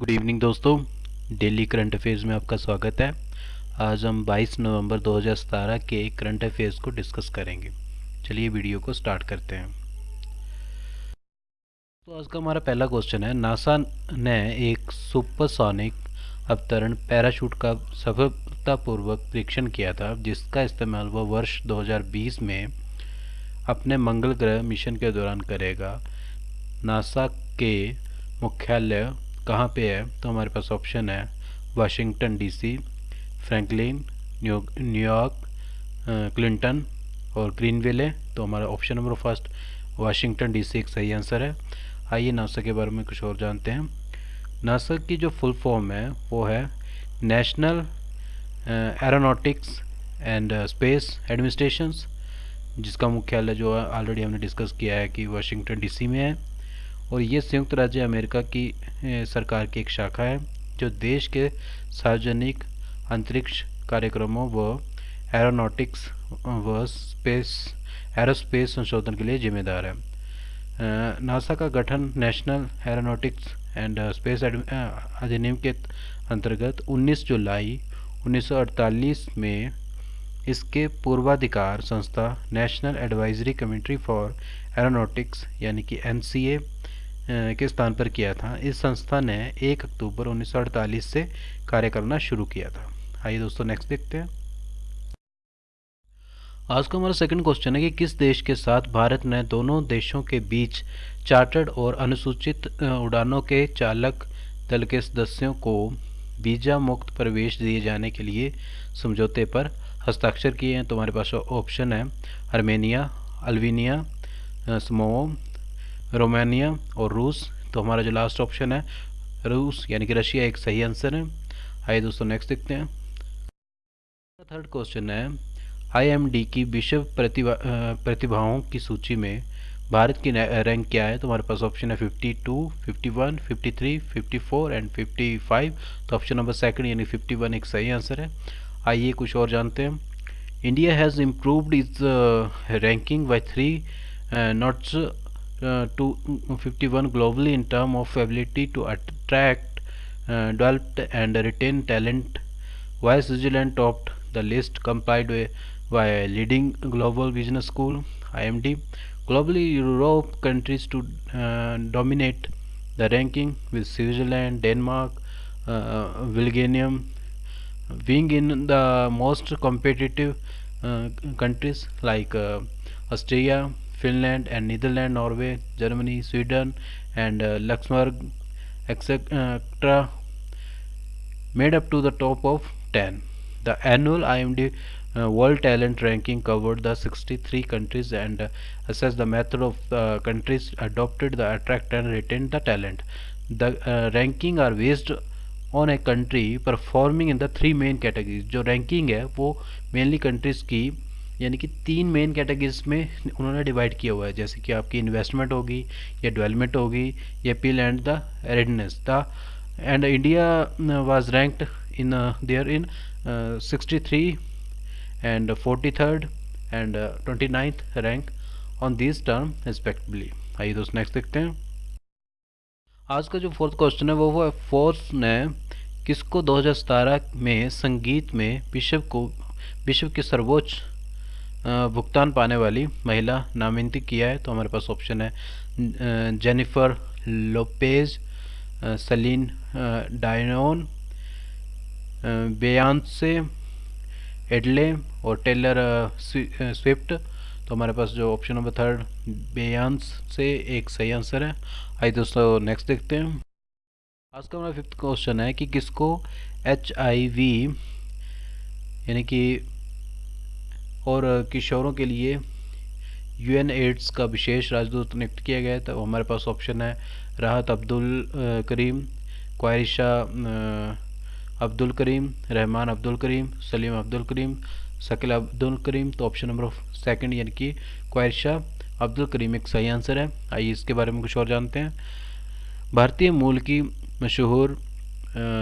Good evening दोस्तों। Daily current affairs में आपका स्वागत है। आज हम 22 नवंबर 2017 के करंट अफेयर्स को डिस्कस करेंगे। चलिए वीडियो को स्टार्ट करते हैं। तो आज का हमारा पहला क्वेश्चन है नासा ने एक सुपरसोनिक अवतरण पैराशूट का सफलतापूर्वक परीक्षण किया था, जिसका इस्तेमाल वह वर्ष 2020 में अपने मंगल ग्रह मिशन के दौरान करेगा। नासा के मुख्यालय कहाँ पे है? तो हमारे पास ऑप्शन है Washington DC Franklin New York Clinton और ग्रीनविल है। तो हमारा option number first Washington DC एक सही आंसर है। आइए नासा के बारे में कुछ और जानते हैं। नासा की जो फुल फॉर्म है, वो है National Aeronautics and Space Administrations जिसका मुख्यालय जो है ऑलरेडी हमने डिस्कस किया है कि वाशिंगटन डीसी में है। और ये संयुक्त राज्य अमेरिका की सरकार की एक शाखा है, जो देश के सार्वजनिक अंतरिक्ष कार्यक्रमों व एरोनॉटिक्स व स्पेस, एरोस्पेस संशोधन के लिए जिम्मेदार है। नासा का गठन नेशनल एरोनॉटिक्स एंड स्पेस अधिनियम के अंतर्गत 19 जुलाई 1948 में इसके पूर्वाधिकार संस्था National Advisory Committee for Aeronautics, यानी कि एनसीए के स्थान पर किया था। इस संस्था ने 1 अक्टूबर 1948 से कार्य करना शुरू किया था। आइए दोस्तों नेक्स्ट देखते हैं। आज का हमारा सेकंड क्वेश्चन है कि किस देश के साथ भारत ने दोनों देशों के बीच चार्टर्ड और अनुसूचित उड़ानों के चालक दल के सदस्यों को वीज़ा मुक्त प्रवेश दिए जाने के लिए समझौते पर हस्ताक्षर किए हैं? तो हमारे पास ऑप्शन है अर्मेनिया अल्वीनिया समो रोमानिया और रूस तो हमारा जो लास्ट ऑप्शन है रूस यानी कि रशिया एक सही आंसर है। आइए दोस्तों नेक्स्ट देखते हैं। थर्ड क्वेश्चन है आईएमडी की विश्व प्रतिभा प्रतिभाओं की सूची में भारत की रैंक क्या है? तो हमारे पास ऑप्शन है 52, 51, 53, 54 एंड 55 तो ऑप्शन नंबर सेकंड यानी 51 एक सही आंसर है। आइए कुछ और जानते हैं। India has improved is ranking by three notches uh, to 51 globally in terms of ability to attract, uh, develop and retain talent. While Switzerland topped the list compiled by a leading global business school IMD. Globally, Europe countries to uh, dominate the ranking with Switzerland, Denmark, uh, Belgium being in the most competitive uh, countries like uh, Australia, Finland and Netherlands, Norway, Germany, Sweden and uh, Luxembourg etc. made up to the top of 10. The annual IMD uh, World Talent Ranking covered the 63 countries and uh, assessed the method of uh, countries adopted the attract and retain the talent. The uh, ranking are based on a country performing in the three main categories. जो ranking है वो mainly countries की यानी कि तीन main categories में उन्होंने divide किया हुआ है। जैसे कि आपकी इन्वेस्टमेंट होगी, या डेवलपमेंट होगी, या peel and the redness the and India was ranked in there in sixty three and forty third and twenty ninth rank on this term respectively आइए दोस्त नेक्स्ट देखते हैं। आज का जो फोर्थ क्वेश्चन है, वो वो फोर्स ने किसको 2017 में संगीत में विश्व को, विश्व के सर्वोच्च भुगतान पाने वाली महिला नामित किया है तो हमारे पास ऑप्शन है Jennifer Lopez Celine Dion Beyonce Adele और टेलर स्विफ्ट तो हमारे पास जो ऑप्शन नंबर थर्ड बेयांस से एक सही आंसर है। आइए दोस्तों नेक्स्ट देखते हैं। आज का हमारा फिफ्थ क्वेश्चन है कि किसको एच आई वी यानी कि और किशोरों के लिए यूएन एड्स का विशेष राजदूत नियुक्त किया गया था हमारे पास ऑप्शन है राहत अब्दुल करीम क्वारिशा अब्दुल करीम, रहमान अब्दुल करीम, सलीम अब्दुल करीम, शकील अब्दुल करीम तो ऑप्शन नंबर सेकंड यानी कि क्वारिशा अब्दुल करीम, एक सही आंसर है। आइए इसके बारे में कुछ और जानते हैं। भारतीय मूल की मशहूर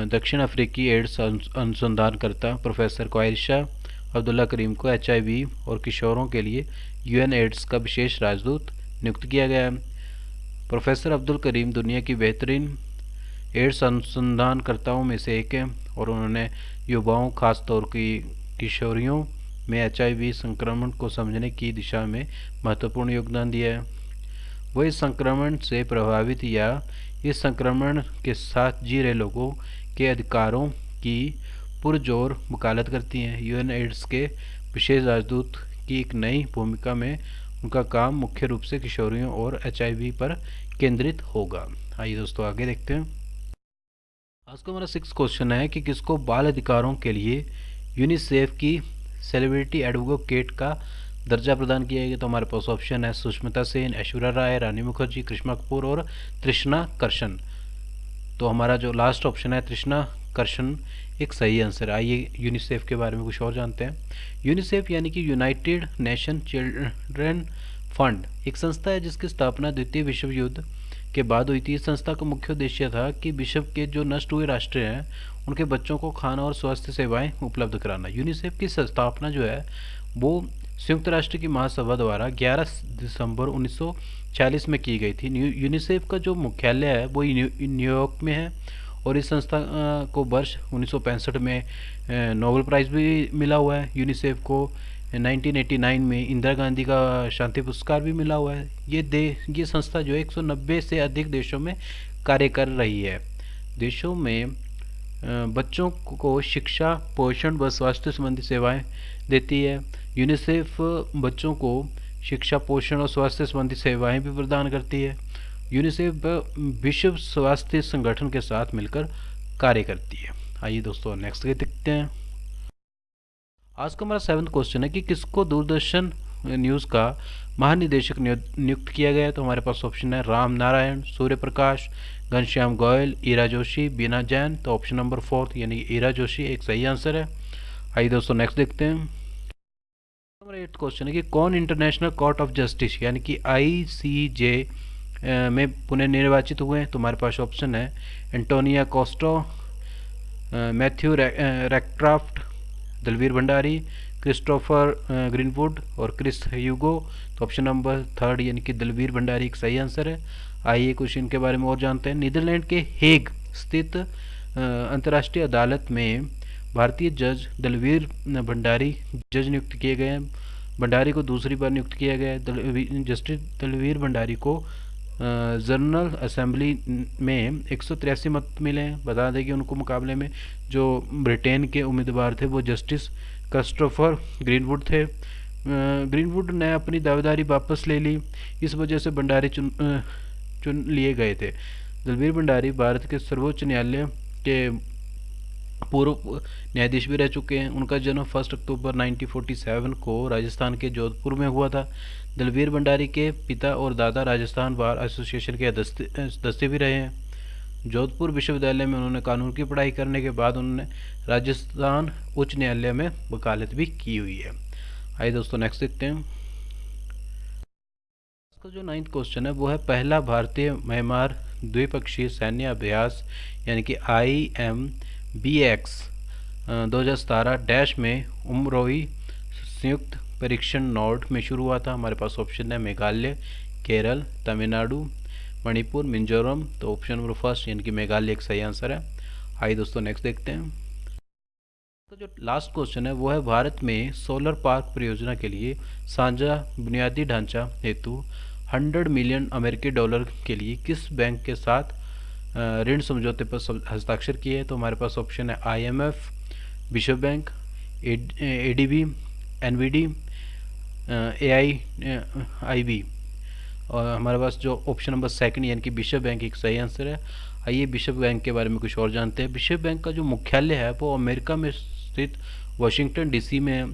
दक्षिण अफ्रीकी एड्स अनुसंधानकर्ता प्रोफेसर क्वारिशा अब्दुल्ला करीम को एचआईवी और किशोरों के लिए यूएन एड्स का विशेष राजदूत नियुक्त किया गया है। प्रोफेसर अब्दुल करीम दुनिया की बेहतरीन एड्स अनुसंधानकर्ताओं में से एक है और उन्होंने युवाओं, खासतौर की किशोरियों में एचआईवी संक्रमण को समझने की दिशा में महत्वपूर्ण योगदान दिया है। वो इस संक्रमण से प्रभावित या इस संक्रमण के साथ जी रहे लोगों के अधिकारों की पुरजोर वकालत करती हैं। यूएन एड्स के विशेष राजदूत की एक नई भूमिका में उनका काम मुख्य रूप से किशोरियों और एचआईवी पर केंद्रित होगा। आइए दोस्तों, आगे देखते हैं। आज का हमारा सिक्स क्वेश्चन है कि किसको बाल अधिकारों के लिए यूनिसेफ की सेलिब्रिटी एडवोकेट का दर्जा प्रदान किया गया? तो हमारे पास ऑप्शन है सुष्मिता सेन, ऐश्वर्या राय, रानी मुखर्जी, कृष्णा कपूर और तृष्णा कर्शन। तो हमारा जो लास्ट ऑप्शन है तृष्णा कर्शन, एक सही आंसर है। आइए यूनिसेफ के बारे में कुछ और जानते हैं। यूनिसेफ यानी कि यूनाइटेड नेशन चिल्ड्रन फंड एक संस्था है जिसकी स्थापना द्वितीय विश्व युद्ध के बाद हुई थी। इस संस्था का मुख्य उद्देश्य था कि विश्व के जो नष्ट हुए राष्ट्र हैं, उनके बच्चों को खाना और स्वास्थ्य सेवाएँ उपलब्ध कराना। यूनिसेफ की स्थापना जो है, वो संयुक्त राष्ट्र की महासभा द्वारा 11 दिसंबर 1940 में की गई थी। यूनिसेफ का जो मुख्यालय है, वो न्यूयॉर्क में है। और इस संस्था को वर्ष उन्नीस सौ पैंसठ में नोबल प्राइज़ भी मिला हुआ है। यूनिसेफ को 1989 में इंदिरा गांधी का शांति पुरस्कार भी मिला हुआ है। ये दे, ये संस्था जो 190 से अधिक देशों में कार्य कर रही है। देशों में बच्चों को शिक्षा, पोषण व स्वास्थ्य संबंधी सेवाएँ देती है। यूनिसेफ बच्चों को शिक्षा, पोषण और स्वास्थ्य संबंधी सेवाएँ भी प्रदान करती है। यूनिसेफ विश्व स्वास्थ्य संगठन के साथ मिलकर कार्य करती है। आइए दोस्तों नेक्स्ट के देखते हैं। आज का हमारा सेवन्थ क्वेश्चन है कि किसको दूरदर्शन न्यूज़ का महानिदेशक नियुक्त किया गया तो हमारे पास ऑप्शन है राम नारायण, सूर्य प्रकाश, घनश्याम गोयल, ईरा जोशी, बीना जैन। तो ऑप्शन नंबर फोर्थ यानी ईरा जोशी, एक सही आंसर है। आइए दोस्तों नेक्स्ट देखते हैं। नंबर एट क्वेश्चन है कि कौन इंटरनेशनल कोर्ट ऑफ़ जस्टिस यानी कि आई सी जे में पुनः निर्वाचित हुए हैं तो हमारे पास ऑप्शन है। Antonia Costo Matthew Rectraft Dalveer Bhandari Christopher Greenwood और क्रिस यूगो तो ऑप्शन नंबर थर्ड यानी कि दलवीर भंडारी एक सही आंसर है। आइए कुछ इनके बारे में और जानते हैं। नीदरलैंड के हेग स्थित अंतर्राष्ट्रीय अदालत में भारतीय जज दलवीर भंडारी जज नियुक्त किए गए हैं। भंडारी को दूसरी बार नियुक्त किया गया है। जस्टिस दलवीर भंडारी को जनरल असेंबली में एक सौ तिरासी मत मिले हैं। बता दें कि उनको मुकाबले में जो ब्रिटेन के उम्मीदवार थे, वो जस्टिस कस्टोफर ग्रीनवुड थे। ग्रीनवुड ने अपनी दावेदारी वापस ले ली। इस वजह से भंडारी चुन चुन लिए गए थे। दलवीर भंडारी, भारत के सर्वोच्च न्यायालय के पूर्व न्यायाधीश भी रह चुके हैं। उनका जन्म फ़र्स्ट अक्टूबर 1947 को राजस्थान के जोधपुर में हुआ था। दलवीर भंडारी के पिता और दादा राजस्थान बार एसोसिएशन के सदस्य भी रहे हैं। जोधपुर विश्वविद्यालय में उन्होंने कानून की पढ़ाई करने के बाद उन्होंने राजस्थान उच्च न्यायालय में वकालत भी की हुई है। आइए दोस्तों नेक्स्ट देखते हैं। इसका जो नाइन्थ क्वेश्चन है, वो है पहला भारतीय म्यांमार द्विपक्षीय सैन्य अभ्यास, यानी कि आई एम बी एक्स दो हज़ार सतारह डैश में उमरोही संयुक्त परीक्षण नोट में शुरू हुआ था। हमारे पास ऑप्शन है मेघालय, केरल, तमिलनाडु, मणिपुर, मिजोरम। तो ऑप्शन नंबर फ़र्स्ट, यानी कि मेघालय, एक सही आंसर है। आइए दोस्तों नेक्स्ट देखते हैं। तो जो लास्ट क्वेश्चन है, वो है भारत में सोलर पार्क परियोजना के लिए साझा बुनियादी ढांचा हेतु 100 मिलियन अमेरिकी डॉलर के लिए किस बैंक के साथ ऋण समझौते पर हस्ताक्षर किए तो हमारे पास ऑप्शन है आईएमएफ विश्व bank ADB NVD A I I B और हमारे पास जो ऑप्शन नंबर सेकंड यानी कि विश्व बैंक एक सही आंसर है। आइए विश्व बैंक के बारे में कुछ और जानते हैं। विश्व बैंक का जो मुख्यालय है, वो अमेरिका में स्थित वाशिंगटन डीसी में है।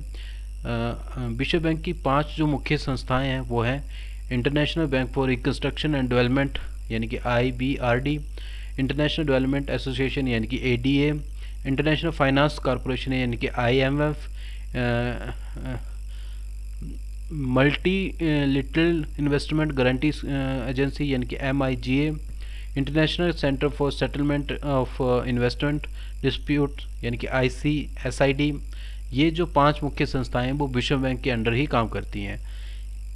विश्व बैंक की पाँच जो मुख्य संस्थाएँ हैं, वो हैं International Bank for Reconstruction and Development यानी कि I B R D International Development Association यानी कि A D A International Finance Corporation यानी कि I M F multilateral investment guarantee agency यानी कि M I G A International Centre for Settlement of Investment Dispute यानी कि आई C S I D ये जो पाँच मुख्य संस्थाएँ हैं, वो विश्व बैंक के अंडर ही काम करती हैं।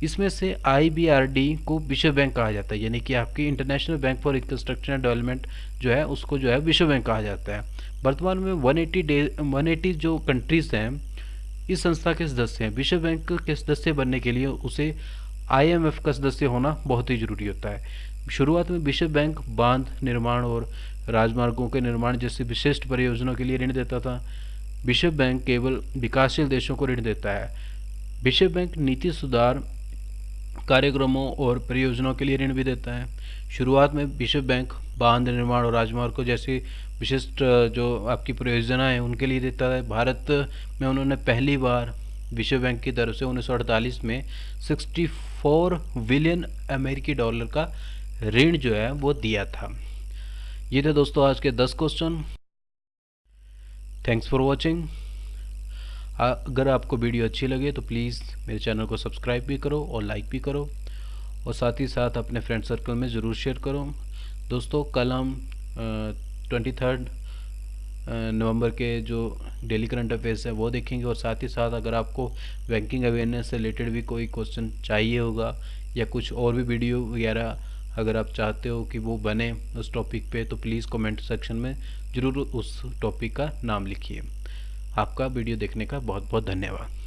इसमें से आईबीआरडी को विश्व बैंक कहा जाता है, यानी कि आपकी International Bank for Reconstruction and Development जो है, उसको जो है विश्व बैंक कहा जाता है। वर्तमान में 180 डे 180 जो कंट्रीज़ हैं, इस संस्था के सदस्य हैं। विश्व बैंक के सदस्य बनने के लिए उसे आईएमएफ का सदस्य होना बहुत ही ज़रूरी होता है। शुरुआत में विश्व बैंक बाँध निर्माण और राजमार्गों के निर्माण जैसे विशिष्ट परियोजनाओं के लिए ऋण देता था। विश्व बैंक केवल विकासशील देशों को ऋण देता है। विश्व बैंक नीति सुधार कार्यक्रमों और परियोजनाओं के लिए ऋण भी देता है। शुरुआत में विश्व बैंक बाँध निर्माण और राजमार्गों जैसी विशिष्ट जो आपकी परियोजना है, उनके लिए देता है। भारत में उन्होंने पहली बार विश्व बैंक की तरफ़ से उन्नीस सौ अड़तालीस में 64 बिलियन अमेरिकी डॉलर का ऋण जो है, वो दिया था। ये थे दोस्तों आज के 10 क्वेश्चन थैंक्स फॉर वॉचिंग अगर आपको वीडियो अच्छी लगे तो प्लीज़ मेरे चैनल को सब्सक्राइब भी करो और लाइक भी करो। और साथ ही साथ अपने फ्रेंड सर्कल में ज़रूर शेयर करो। दोस्तों, कल हम ट्वेंटी थर्ड नवंबर के जो डेली करंट अफेयर्स है वो देखेंगे। और साथ ही साथ अगर आपको बैंकिंग अवेयरनेस से रिलेटेड भी कोई क्वेश्चन चाहिए होगा या कुछ और भी वीडियो वगैरह अगर आप चाहते हो कि वो बने उस टॉपिक पे तो प्लीज़ कमेंट सेक्शन में ज़रूर उस टॉपिक का नाम लिखिए। आपका वीडियो देखने का बहुत बहुत धन्यवाद।